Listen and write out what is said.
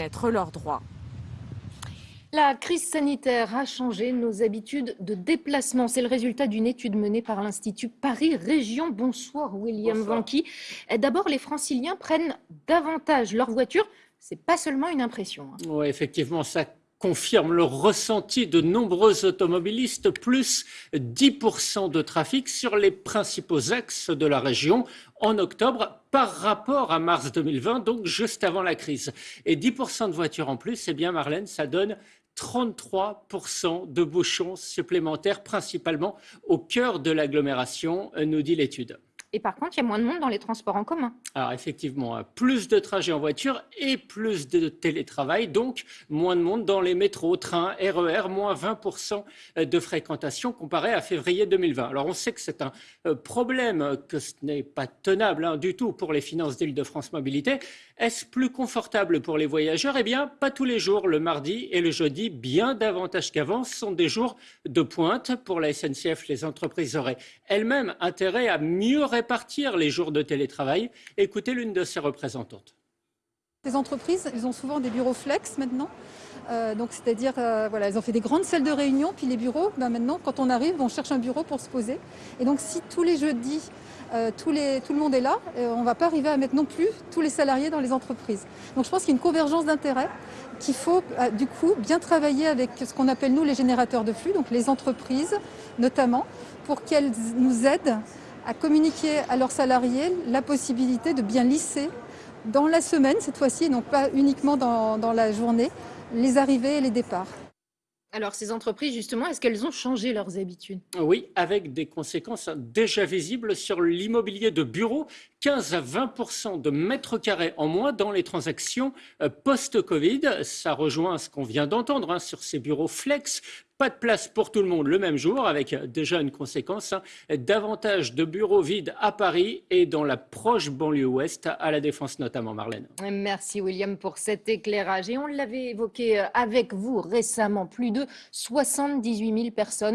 être leurs droits. La crise sanitaire a changé nos habitudes de déplacement. C'est le résultat d'une étude menée par l'Institut Paris Région. Bonsoir William Vanqui. D'abord, les franciliens prennent davantage leur voiture. C'est pas seulement une impression. Hein. Oui, effectivement, ça confirme le ressenti de nombreux automobilistes, plus 10% de trafic sur les principaux axes de la région en octobre par rapport à mars 2020, donc juste avant la crise. Et 10% de voitures en plus, eh bien Marlène, ça donne 33% de bouchons supplémentaires, principalement au cœur de l'agglomération, nous dit l'étude. Et par contre, il y a moins de monde dans les transports en commun. Alors effectivement, hein, plus de trajets en voiture et plus de télétravail, donc moins de monde dans les métros, trains, RER, moins 20% de fréquentation comparé à février 2020. Alors on sait que c'est un euh, problème, que ce n'est pas tenable hein, du tout pour les finances d'Île-de-France Mobilité. Est-ce plus confortable pour les voyageurs? Eh bien, pas tous les jours. Le mardi et le jeudi, bien davantage qu'avant, sont des jours de pointe pour la SNCF. Les entreprises auraient elles-mêmes intérêt à mieux répartir les jours de télétravail. Écoutez l'une de ses représentantes. Les entreprises, ils ont souvent des bureaux flex maintenant. Euh, donc c'est-à-dire, euh, voilà, elles ont fait des grandes salles de réunion, puis les bureaux, ben maintenant, quand on arrive, on cherche un bureau pour se poser. Et donc si tous les jeudis, euh, tout le monde est là, on ne va pas arriver à mettre non plus tous les salariés dans les entreprises. Donc je pense qu'il y a une convergence d'intérêts, qu'il faut du coup bien travailler avec ce qu'on appelle nous les générateurs de flux, donc les entreprises notamment, pour qu'elles nous aident à communiquer à leurs salariés la possibilité de bien lisser dans la semaine cette fois-ci, donc pas uniquement dans, dans la journée, les arrivées et les départs. Alors, ces entreprises, justement, est-ce qu'elles ont changé leurs habitudes? Oui, avec des conséquences déjà visibles sur l'immobilier de bureau. 15 à 20% de mètres carrés en moins dans les transactions euh, post-Covid. Ça rejoint ce qu'on vient d'entendre hein, sur ces bureaux flex pas de place pour tout le monde le même jour, avec déjà une conséquence, hein, davantage de bureaux vides à Paris et dans la proche banlieue ouest, à la Défense notamment, Marlène. Merci William pour cet éclairage. Et on l'avait évoqué avec vous récemment, plus de 78 000 personnes